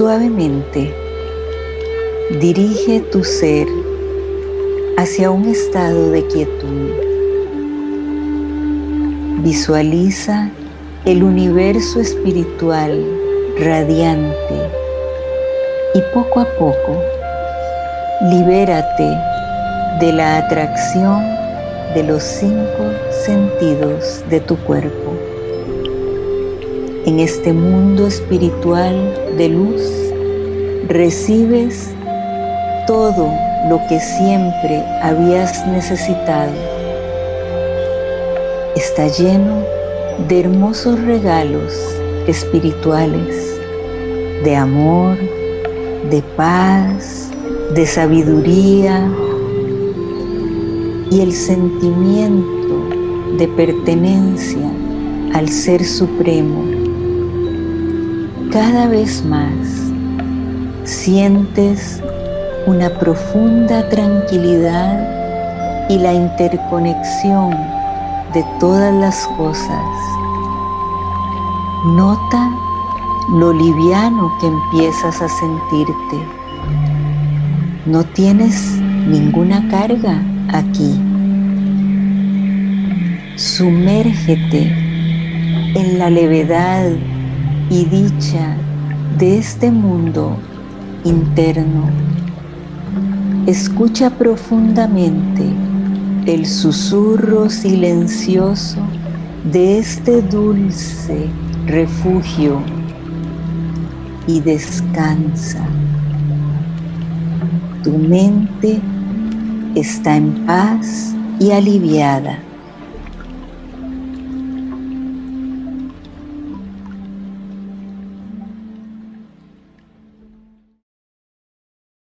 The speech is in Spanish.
Suavemente dirige tu ser hacia un estado de quietud. Visualiza el universo espiritual radiante y poco a poco libérate de la atracción de los cinco sentidos de tu cuerpo. En este mundo espiritual de luz recibes todo lo que siempre habías necesitado. Está lleno de hermosos regalos espirituales, de amor, de paz, de sabiduría y el sentimiento de pertenencia al Ser Supremo. Cada vez más sientes una profunda tranquilidad y la interconexión de todas las cosas. Nota lo liviano que empiezas a sentirte. No tienes ninguna carga aquí. Sumérgete en la levedad y dicha de este mundo interno. Escucha profundamente el susurro silencioso de este dulce refugio y descansa. Tu mente está en paz y aliviada.